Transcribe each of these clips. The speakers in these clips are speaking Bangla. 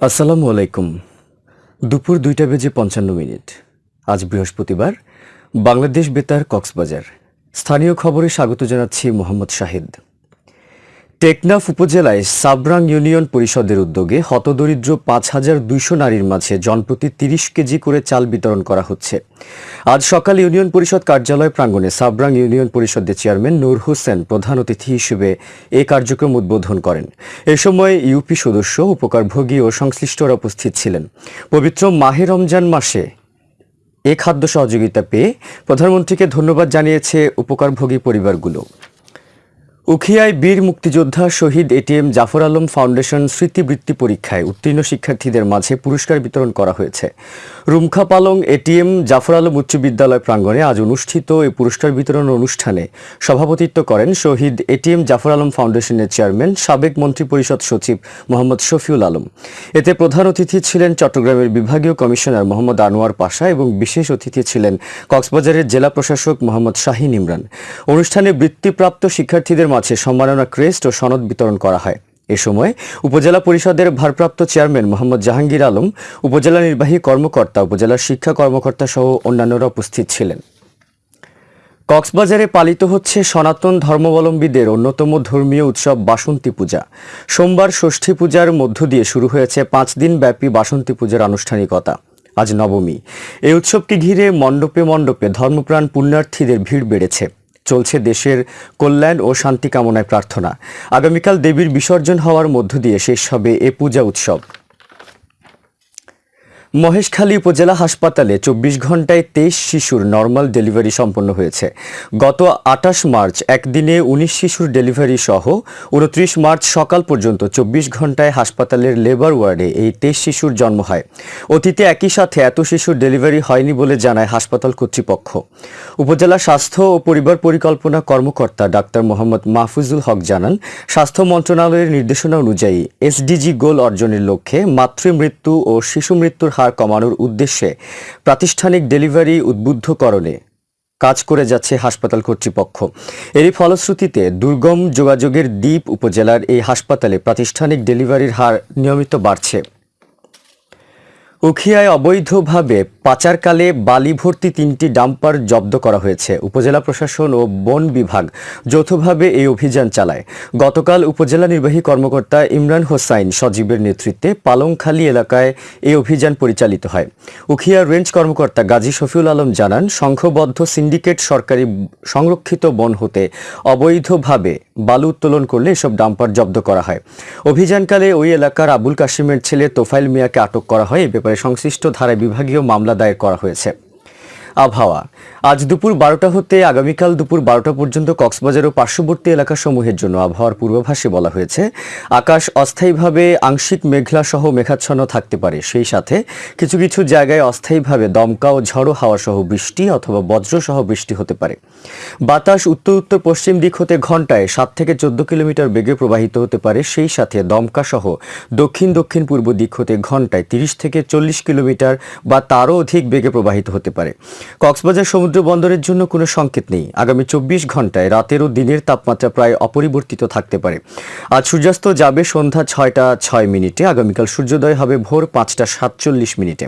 আসসালামু আলাইকুম। দুপুর দুইটা বেজে পঞ্চান্ন মিনিট। আজ বৃহস্পতিবার, বাংলাদেশ বেতার কক্সবাজার। স্থানীয় খবরে স্বাগত জানাচ্ছি মোহাম্মদ শাহিদ। টেকনাফ উপজেলায় সাবরাং ইউনিয়ন পরিষদের উদ্যোগে হতদরিদ্র পাঁচ হাজার দুইশো নারীর মাঝে জনপ্রতি তিরিশ কেজি করে চাল বিতরণ করা হচ্ছে। আজ সকাল ইউনিয়ন পরিষদ কার্যালয় প্রাঙ্গণে সাবরাং ইউনিয়ন পরিষদের চেয়ারম্যান নূর হোসেন প্রধান অতিথি হিসেবে এ কার্যক্রম উদ্বোধন করেন। এ সময় ইউপি সদস্য, উপকারভোগী ও সংশ্লিষ্টরা উপস্থিত ছিলেন। পবিত্র মাহে রমজান মাসে এ খাদ্য সহযোগিতা পেয়ে প্রধানমন্ত্রীকে ধন্যবাদ জানিয়েছে উপকারভোগী পরিবারগুলো। উখিয়ায় বীর মুক্তিযোদ্ধা শহীদ এটিএম জাফর আলম ফাউন্ডেশন স্মৃতিবৃত্তি পরীক্ষায় উত্তীর্ণ শিক্ষার্থীদের মাঝে পুরস্কার বিতরণ করা হয়েছে। রুমখা পালং এটিএম জাফর আলম উচ্চ বিদ্যালয় প্রাঙ্গণে আজ অনুষ্ঠিত এই পুরস্কার বিতরণ অনুষ্ঠানে সভাপতিত্ব করেন শহীদ এটিএম জাফর আলম ফাউন্ডেশনের চেয়ারম্যান, সাবেক মন্ত্রিপরিষদ সচিব মোহাম্মদ শফিউল আলম। এতে প্রধান অতিথি ছিলেন চট্টগ্রামের বিভাগীয় কমিশনার মোহাম্মদ আনোয়ার পাশা এবং বিশেষ অতিথি ছিলেন কক্সবাজারের জেলা প্রশাসক মোহাম্মদ শাহিন ইমরান। অনুষ্ঠানে বৃত্তিপ্রাপ্ত শিক্ষার্থীদের মাঝে সম্মাননা ক্রেস্ট ও সনদ বিতরণ করা হয়। এ সময় উপজেলা পরিষদের ভারপ্রাপ্ত চেয়ারম্যান মোহাম্মদ জাহাঙ্গীর আলম, উপজেলা নির্বাহী কর্মকর্তা উপজেলার শিক্ষা কর্মকর্তা সহ অন্যান্যরা উপস্থিত ছিলেন। কক্সবাজারে পালিত হচ্ছে সনাতন ধর্মাবলম্বীদের অন্যতম ধর্মীয় উৎসব বাসন্তী পূজা। সোমবার ষষ্ঠী পূজার মধ্য দিয়ে শুরু হয়েছে পাঁচ দিন ব্যাপী বাসন্তী পূজার আনুষ্ঠানিকতা। আজ নবমী। এই উৎসবকে ঘিরে মণ্ডপে মণ্ডপে ধর্মপ্রাণ পুণ্যার্থীদের ভিড় বেড়েছে। চলছে দেশের কল্যাণ ও শান্তি কামনায় প্রার্থনা। আগামীকাল দেবীর বিসর্জন হওয়ার মধ্য দিয়ে শেষ হবে এ পূজা উৎসব। মহেশখালী উপজেলা হাসপাতালে চব্বিশ ঘন্টায় তেইশ শিশুর নর্মাল ডেলিভারি সম্পন্ন হয়েছে। গত আটাশ মার্চ একদিনে উনিশ শিশুর ডেলিভারি সহ উনত্রিশ মার্চ সকাল পর্যন্ত চব্বিশ ঘন্টায় হাসপাতালের লেবার ওয়ার্ডে এই তেইশ শিশুর জন্ম হয়। অতীতে একই সাথে এত শিশুর ডেলিভারি হয়নি বলে জানায় হাসপাতাল কর্তৃপক্ষ। উপজেলা স্বাস্থ্য ও পরিবার পরিকল্পনা কর্মকর্তা ডাক্তার মোহাম্মদ মাহফুজুল হক জানান, স্বাস্থ্য মন্ত্রণালয়ের নির্দেশনা অনুযায়ী এসডিজি গোল অর্জনের লক্ষ্যে মাতৃমৃত্যু ও শিশু মৃত্যুর হার কমানোর উদ্দেশ্যে প্রাতিষ্ঠানিক ডেলিভারি উদ্বুদ্ধকরণে কাজ করে যাচ্ছে হাসপাতাল কর্তৃপক্ষ। এরই ফলশ্রুতিতে দুর্গম যোগাযোগের দ্বীপ উপজেলার এই হাসপাতালে প্রাতিষ্ঠানিক ডেলিভারির হার নিয়মিত বাড়ছে। উখিয়ায় অবৈধভাবে পাচারকালে বালি ভর্তি তিনটি ডাম্পার জব্দ করা হয়েছে। উপজেলা প্রশাসন ও বন বিভাগ যৌথভাবে এই অভিযান চালায়। গতকাল উপজেলা নির্বাহী কর্মকর্তা ইমরান হোসাইন সজীবের নেতৃত্বে পালংখালী এলাকায় এই অভিযান পরিচালিত হয়। উখিয়া রেঞ্জ কর্মকর্তা গাজী শফিউল আলম জানান, সংঘবদ্ধ সিন্ডিকেট সরকারি সংরক্ষিত বন হতে অবৈধভাবে বালু উত্তোলন করলে এসব ডাম্পার জব্দ করা হয়। অভিযানকালে ওই এলাকার আবুল কাশিমের ছেলে তোফাইল মিয়াকে আটক করা হয়। এ ব্যাপারে সংশ্লিষ্ট ধারায় বিভাগীয় মামলা দায়ের করা হয়েছে। আবহাওয়া। আজ দুপুর বারোটা হতে আগামীকাল দুপুর বারোটা পর্যন্ত কক্সবাজার ও পার্শ্ববর্তী এলাকাসমূহের জন্য আবহাওয়ার পূর্বাভাসে বলা হয়েছে, আকাশ অস্থায়ীভাবে আংশিক মেঘলা সহ মেঘাচ্ছন্ন থাকতে পারে। সেই সাথে কিছু কিছু জায়গায় অস্থায়ীভাবে দমকা ও ঝড়ো হাওয়া সহ বৃষ্টি অথবা বজ্র সহ বৃষ্টি হতে পারে। বাতাস উত্তর উত্তর পশ্চিম দিক হতে ঘন্টায় সাত থেকে চোদ্দ কিলোমিটার বেগে প্রবাহিত হতে পারে। সেই সাথে দমকা সহ দক্ষিণ দক্ষিণ পূর্ব দিক হতে ঘন্টায় তিরিশ থেকে চল্লিশ কিলোমিটার বা তারও অধিক বেগে প্রবাহিত হতে পারে। কক্সবাজার সমুদ্র বন্দরের জন্য কোনো সংকেত নেই। আগামী চব্বিশ ঘন্টায় রাতের ও দিনের তাপমাত্রা প্রায় অপরিবর্তিত থাকতে পারে। আজ সূর্যাস্ত যাবে সন্ধ্যা ছয়টা ছয় মিনিটে, আগামীকাল সূর্যোদয় হবে ভোর পাঁচটা সাতচল্লিশ মিনিটে।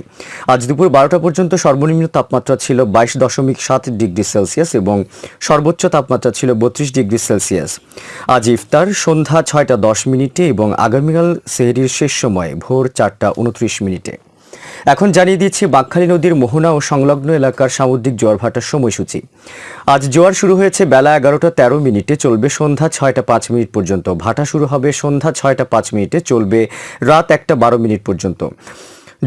আজ দুপুর বারোটা পর্যন্ত সর্বনিম্ন তাপমাত্রা ছিল বাইশ দশমিক সাত ডিগ্রি সেলসিয়াস এবং সর্বোচ্চ তাপমাত্রা ছিল বত্রিশ ডিগ্রি সেলসিয়াস। আজ ইফতার সন্ধ্যা ছয়টা দশ মিনিটে এবং আগামীকাল সেহরির শেষ সময় ভোর চারটা উনত্রিশ মিনিটে। এখন জানিয়ে দিচ্ছি বাঁকখালী নদীর মোহনা ও সংলগ্ন এলাকার সামুদ্রিক জোয়ার ভাটার সময়সূচি। আজ জোয়ার শুরু হয়েছে বেলা এগারোটা তেরো মিনিটে, চলবে সন্ধ্যা ছয়টা পাঁচ মিনিট পর্যন্ত। ভাটা শুরু হবে সন্ধ্যা ছয়টা পাঁচ মিনিটে, চলবে রাত একটা বারো মিনিট পর্যন্ত।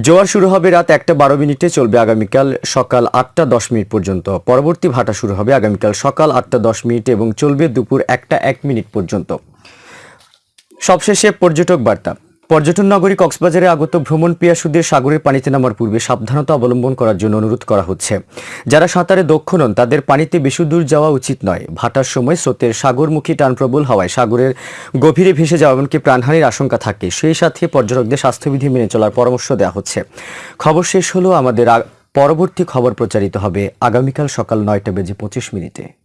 জোয়ার শুরু হবে রাত একটা বারো মিনিটে, চলবে আগামীকাল সকাল আটটা দশ মিনিট পর্যন্ত। পরবর্তী ভাটা শুরু হবে আগামীকাল সকাল আটটা দশ মিনিটে এবং চলবে দুপুর একটা এক মিনিট পর্যন্ত। সবশেষে পর্যটক বার্তা। পর্যটন নগরী কক্সবাজারে আগত ভ্রমণ পিয়াসুদের সাগরের পানিতে নামার পূর্বে সাবধানতা অবলম্বন করার জন্য অনুরোধ করা হচ্ছে। যারা সাঁতারে দক্ষ নন, তাদের পানিতে বেশি দূর যাওয়া উচিত নয়। ভাটার সময় স্রোতের সাগরমুখী টান প্রবল হওয়ায় সাগরের গভীরে ভেসে যাওয়া এমনকি প্রাণহানির আশঙ্কা থাকে। সেই সাথে পর্যটকদের স্বাস্থ্যবিধি মেনে চলার পরামর্শ দেওয়া হচ্ছে। খবর শেষ হলো আমাদের পরবর্তী খবর প্রচারিত হবে আগামীকাল সকাল নয়টা বেজে পঁচিশ মিনিটে।